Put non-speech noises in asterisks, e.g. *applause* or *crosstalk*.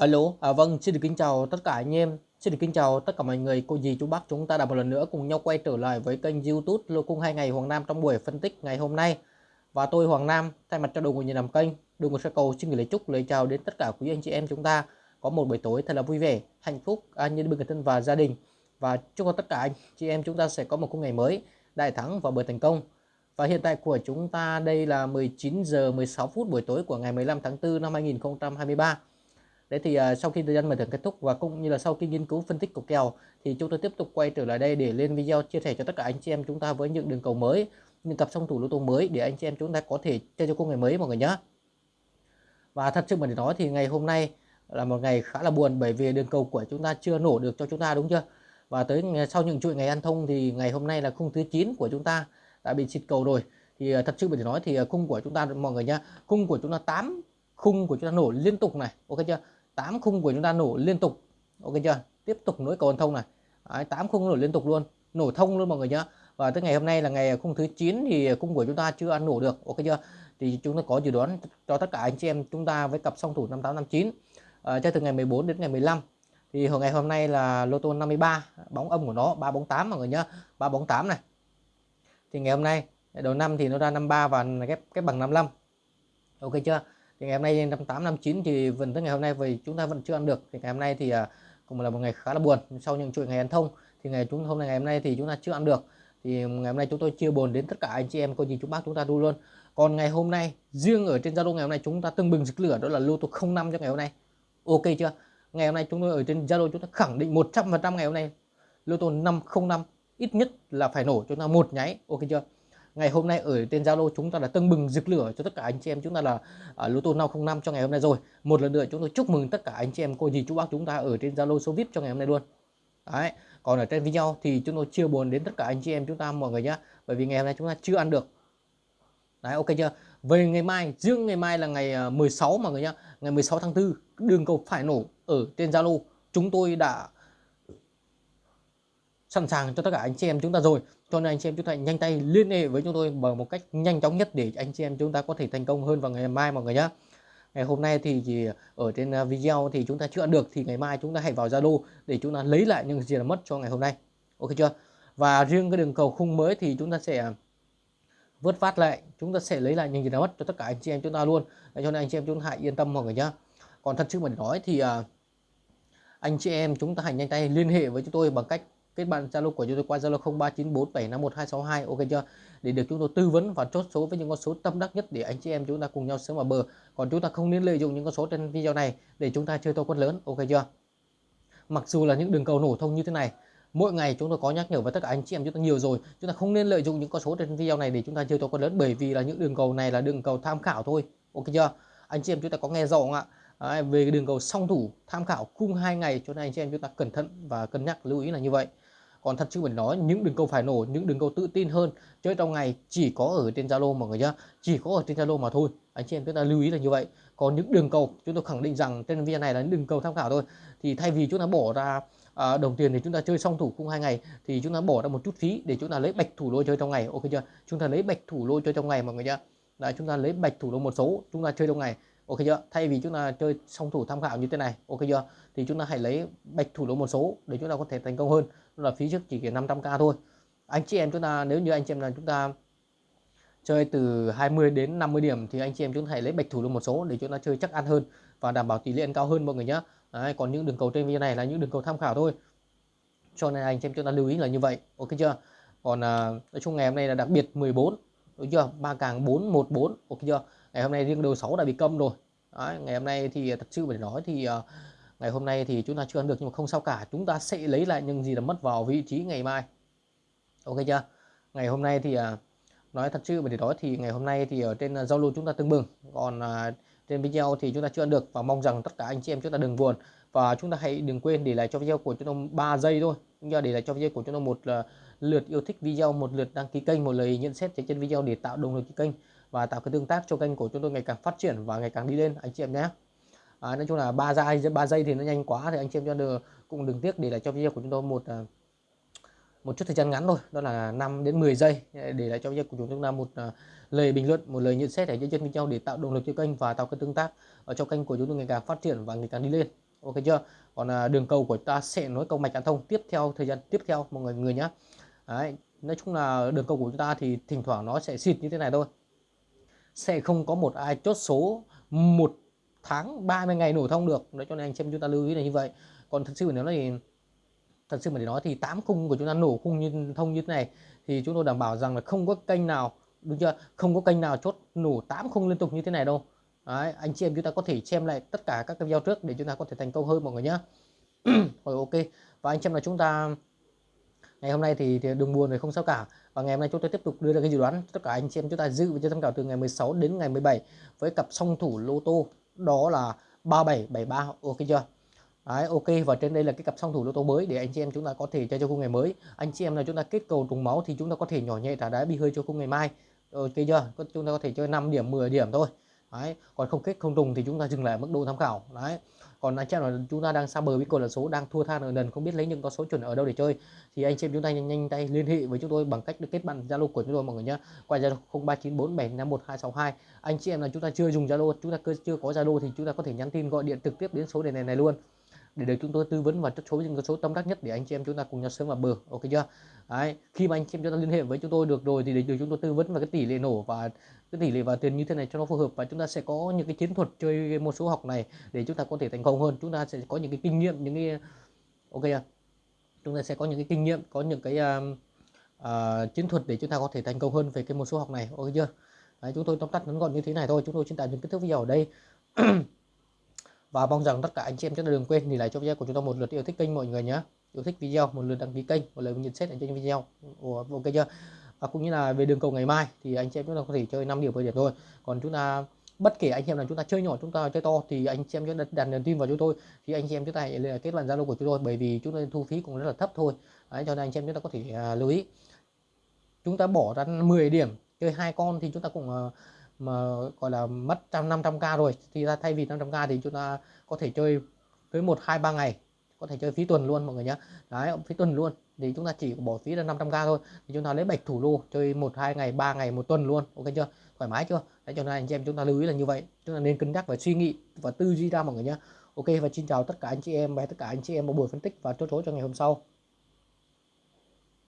Alo, à, vâng, xin được kính chào tất cả anh em, xin được kính chào tất cả mọi người, cô dì, chú bác chúng ta đã một lần nữa cùng nhau quay trở lại với kênh YouTube Lô Cung hai ngày Hoàng Nam trong buổi phân tích ngày hôm nay. Và tôi Hoàng Nam thay mặt cho đội ngũ nhà làm kênh, đội ngũ sẽ cầu xin gửi lời chúc lời chào đến tất cả quý anh chị em chúng ta có một buổi tối thật là vui vẻ, hạnh phúc, an nhiên bên người thân và gia đình. Và chúc cho tất cả anh chị em chúng ta sẽ có một khung ngày mới đại thắng và bởi thành công. Và hiện tại của chúng ta đây là 19 giờ 16 phút buổi tối của ngày 15 tháng 4 năm 2023 Đấy thì uh, sau khi thời gian mở thưởng kết thúc và cũng như là sau khi nghiên cứu phân tích của kèo thì chúng tôi tiếp tục quay trở lại đây để lên video chia sẻ cho tất cả anh chị em chúng ta với những đường cầu mới, những cặp song thủ lô tô mới để anh chị em chúng ta có thể chơi cho công ngày mới mọi người nhé. Và thật sự mà để nói thì ngày hôm nay là một ngày khá là buồn bởi vì đường cầu của chúng ta chưa nổ được cho chúng ta đúng chưa? Và tới sau những chuỗi ngày ăn thông thì ngày hôm nay là khung thứ 9 của chúng ta đã bị xịt cầu rồi. Thì à, thật sự mình để nói thì à, khung của chúng ta mọi người nhá, khung của chúng ta 8 khung của chúng ta nổ liên tục này, ok chưa? 8 khung của chúng ta nổ liên tục. Ok chưa? Tiếp tục nối cầu thông này. Đấy, 8 khung nổ liên tục luôn. Nổ thông luôn mọi người nhá. Và tới ngày hôm nay là ngày khung thứ 9 thì khung của chúng ta chưa ăn nổ được. Ok chưa? Thì chúng ta có dự đoán cho tất cả anh chị em chúng ta với cặp song thủ 5859 à, cho từ ngày 14 đến ngày 15 thì hồi ngày hôm nay là lô tô 53 bóng âm của nó 3 bóng 8 mọi người nhá. 3 bóng 8 này. Thì ngày hôm nay đầu năm thì nó ra 53 và ghép cái bằng 55 ok chưa? Thì ngày hôm nay năm tám, năm chín thì vẫn tới ngày hôm nay vì chúng ta vẫn chưa ăn được. Thì ngày hôm nay thì à, cũng là một ngày khá là buồn. Sau những chuỗi ngày ăn thông thì ngày chúng, hôm nay, ngày hôm nay thì chúng ta chưa ăn được. Thì ngày hôm nay chúng tôi chia buồn đến tất cả anh chị em, cô gì chú bác chúng ta đu luôn. Còn ngày hôm nay, riêng ở trên Zalo ngày hôm nay chúng ta tưng bừng rực lửa, đó là lô tô 05 cho ngày hôm nay. Ok chưa? Ngày hôm nay chúng tôi ở trên Zalo chúng ta khẳng định 100% ngày hôm nay lô tô 505 ít nhất là phải nổ chúng ta một nháy. Ok chưa? Ngày hôm nay ở trên Zalo chúng ta đã tưng bừng rực lửa cho tất cả anh chị em. Chúng ta là ở lô tô 505 cho ngày hôm nay rồi. Một lần nữa chúng tôi chúc mừng tất cả anh chị em, cô dì chú bác chúng ta ở trên Zalo số VIP cho ngày hôm nay luôn. Đấy, còn ở trên video thì chúng tôi chưa buồn đến tất cả anh chị em chúng ta mọi người nhá, bởi vì ngày hôm nay chúng ta chưa ăn được. Đấy, ok chưa? Về ngày mai, riêng ngày mai là ngày à, 16 mọi người nhá, ngày 16 tháng 4 đường cầu phải nổ ở trên Zalo. Chúng tôi đã sẵn sàng cho tất cả anh chị em chúng ta rồi cho nên anh chị em chúng ta nhanh tay liên hệ với chúng tôi bằng một cách nhanh chóng nhất để anh chị em chúng ta có thể thành công hơn vào ngày mai mọi người nhé ngày hôm nay thì chỉ ở trên video thì chúng ta chưa được thì ngày mai chúng ta hãy vào Zalo để chúng ta lấy lại những gì là mất cho ngày hôm nay ok chưa và riêng cái đường cầu khung mới thì chúng ta sẽ vớt phát lại chúng ta sẽ lấy lại những gì đã mất cho tất cả anh chị em chúng ta luôn để cho nên anh chị em chúng ta hãy yên tâm mọi người nhé còn thật sự mà nói thì anh chị em chúng ta hãy nhanh tay liên hệ với chúng tôi bằng cách kết bạn Zalo của chúng tôi qua Zalo 0394751262 ok chưa? Để được chúng tôi tư vấn và chốt số với những con số tâm đắc nhất để anh chị em chúng ta cùng nhau sớm vào bờ. Còn chúng ta không nên lợi dụng những con số trên video này để chúng ta chơi to quân lớn. Ok chưa? Mặc dù là những đường cầu nổ thông như thế này mỗi ngày chúng tôi có nhắc nhở với tất cả anh chị em chúng ta nhiều rồi. Chúng ta không nên lợi dụng những con số trên video này để chúng ta chơi to quân lớn bởi vì là những đường cầu này là đường cầu tham khảo thôi. Ok chưa? Anh chị em chúng ta có nghe rõ không ạ? Đấy, về đường cầu song thủ tham khảo cung hai ngày cho nên anh chị em chúng ta cẩn thận và cân nhắc lưu ý là như vậy còn thật sự mình nói những đường cầu phải nổ những đường cầu tự tin hơn chơi trong ngày chỉ có ở trên Zalo mọi người nhá. Chỉ có ở trên Zalo mà thôi. Anh chị em chúng ta lưu ý là như vậy. Còn những đường cầu chúng tôi khẳng định rằng trên video này là những đường cầu tham khảo thôi. Thì thay vì chúng ta bỏ ra à, đồng tiền thì chúng ta chơi song thủ cung hai ngày thì chúng ta bỏ ra một chút phí để chúng ta lấy bạch thủ lô chơi trong ngày. Ok chưa? Chúng ta lấy bạch thủ lô chơi trong ngày mọi người nhá. Đấy, chúng ta lấy bạch thủ lô một số chúng ta chơi trong ngày ok chưa? Thay vì chúng ta chơi song thủ tham khảo như thế này ok chưa? Thì chúng ta hãy lấy bạch thủ lỗ một số để chúng ta có thể thành công hơn. Là phí trước chỉ 500k thôi. Anh chị em chúng ta nếu như anh chị em là chúng ta chơi từ 20 đến 50 điểm thì anh chị em chúng ta hãy lấy bạch thủ lỗ một số để chúng ta chơi chắc ăn hơn và đảm bảo tỷ lệ ăn cao hơn mọi người nhé Đấy, còn những đường cầu trên video này là những đường cầu tham khảo thôi. Cho nên anh chị em chúng ta lưu ý là như vậy ok chưa? Còn à, nói chung ngày hôm nay là đặc biệt 14 đúng chưa? Ba càng 414 ok chưa? Ngày hôm nay riêng đầu 6 đã bị câm rồi. Đấy, ngày hôm nay thì thật sự phải nói thì uh, ngày hôm nay thì chúng ta chưa ăn được nhưng mà không sao cả. Chúng ta sẽ lấy lại những gì đã mất vào vị trí ngày mai. Ok chưa? Ngày hôm nay thì uh, nói thật sự để nói thì ngày hôm nay thì ở trên ờ, giao lưu chúng ta tương bừng. Còn uh, trên video thì chúng ta chưa ăn được và mong rằng tất cả anh chị em chúng ta đừng buồn. Và chúng ta hãy đừng quên để lại cho video của chúng tôi 3 giây thôi. Chúng ta để lại cho video của chúng tôi một uh, lượt yêu thích video một lượt đăng ký kênh một lời nhận xét trên video để tạo động lực kênh và tạo cái tương tác cho kênh của chúng tôi ngày càng phát triển và ngày càng đi lên anh chị em nhé. À, nói chung là ba giây ba giây thì nó nhanh quá thì anh chị em cho được cũng đừng tiếc để lại cho video của chúng tôi một à, một chút thời gian ngắn thôi đó là 5 đến 10 giây. Để lại cho video của chúng ta một à, lời bình luận một lời nhận xét để cho chân video để tạo động lực cho kênh và tạo cái tương tác ờ, ở trong kênh của chúng tôi ngày càng phát triển và ngày càng đi lên. Ok chưa? Còn à, đường cầu của ta sẽ nối cầu mạch an thông tiếp theo thời gian tiếp theo mọi người người nhé. Đấy, nói chung là đường cầu của chúng ta thì thỉnh thoảng nó sẽ xịt như thế này thôi sẽ không có một ai chốt số một tháng 30 ngày nổ thông được. Nói cho nên anh chị em chúng ta lưu ý là như vậy. Còn thật sự nếu nói thì thật sự mà để nói thì tám khung của chúng ta nổ khung như thông như thế này thì chúng tôi đảm bảo rằng là không có kênh nào đúng chưa? Không có kênh nào chốt nổ tám khung liên tục như thế này đâu. Đấy, anh chị em chúng ta có thể xem lại tất cả các video trước để chúng ta có thể thành công hơn mọi người nhé *clears throat* rồi ok. Và anh chị em là chúng ta ngày hôm nay thì, thì đừng buồn rồi không sao cả. Và ngày hôm nay chúng tôi tiếp tục đưa ra cái dự đoán tất cả anh chị em chúng ta dự và tham khảo từ ngày 16 đến ngày 17 với cặp song thủ lô tô đó là 3773 ok chưa? Đấy, ok. Và trên đây là cái cặp song thủ lô tô mới để anh chị em chúng ta có thể chơi cho khung ngày mới. Anh chị em là chúng ta kết cầu trùng máu thì chúng ta có thể nhỏ nhẹ trả đá bi hơi cho khung ngày mai. Ok chưa? Chúng ta có thể chơi 5 điểm 10 điểm thôi đấy còn không kết không trùng thì chúng ta dừng lại mức độ tham khảo. Đấy còn anh chị là chúng ta đang xa bờ với cột là số đang thua than ở lần không biết lấy những con số chuẩn ở đâu để chơi. Thì anh chị em chúng ta nhanh, nhanh tay liên hệ với chúng tôi bằng cách được kết bạn zalo của chúng tôi mọi người nhé qua zalo 0394751262 anh chị em là chúng ta chưa dùng zalo chúng ta chưa có zalo thì chúng ta có thể nhắn tin gọi điện trực tiếp đến số đề này này luôn để được chúng tôi tư vấn và chốt số những số tâm đắc nhất để anh chị em chúng ta cùng nhau sớm vào bờ. Ok chưa? Đấy, khi mà anh chị em chúng ta liên hệ với chúng tôi được rồi thì để được chúng tôi tư vấn về cái tỷ lệ nổ và cái tỷ lệ vào tiền như thế này cho nó phù hợp và chúng ta sẽ có những cái chiến thuật chơi một số học này để chúng ta có thể thành công hơn. Chúng ta sẽ có những cái kinh nghiệm những cái ok chưa? chúng ta sẽ có những cái kinh nghiệm có những cái uh, uh, chiến thuật để chúng ta có thể thành công hơn về cái một số học này. Ok chưa? Đấy, chúng tôi tóm tắt ngắn gọn như thế này thôi. Chúng tôi xin tạm dừng kết thúc video ở đây. *clears throat* và mong rằng tất cả anh chị em chúng ta đừng quên thì lại cho video của chúng ta một lượt yêu thích kênh mọi người nhé. Yêu thích video một lượt đăng ký kênh một lời nhận xét ở trên video. Ok chưa? Và cũng như là về đường cầu ngày mai thì anh chị em chúng ta có thể chơi 5 điểm 10 điểm thôi. Còn chúng ta bất kể anh chị em là chúng ta chơi nhỏ chúng ta chơi to thì anh chị em chúng ta đặt niềm tin vào chúng tôi. Thì anh chị em chúng ta hãy kết bạn zalo của chúng tôi bởi vì chúng tôi thu phí cũng rất là thấp thôi. Đấy, cho nên anh chị em chúng ta có thể uh, lưu ý. Chúng ta bỏ ra 10 điểm chơi hai con thì chúng ta cũng uh, mà, gọi là, mất trăm, năm trăm k rồi. Thì ra thay vì 500 k thì chúng ta có thể chơi tới một, hai, ba ngày. Có thể chơi phí tuần luôn mọi người nhé đấy, phí tuần luôn. Thì chúng ta chỉ bỏ phí là 500 k thôi. Thì chúng ta lấy bạch thủ lô chơi một, hai ngày, ba ngày, một tuần luôn. Ok chưa? Thoải mái chưa? Đấy, cho nên anh chị em chúng ta lưu ý là như vậy. Chúng ta nên cân nhắc và suy nghĩ và tư duy ra mọi người nhé ok, và xin chào tất cả anh chị em và tất cả anh chị em một buổi phân tích và chốt số cho ngày hôm sau.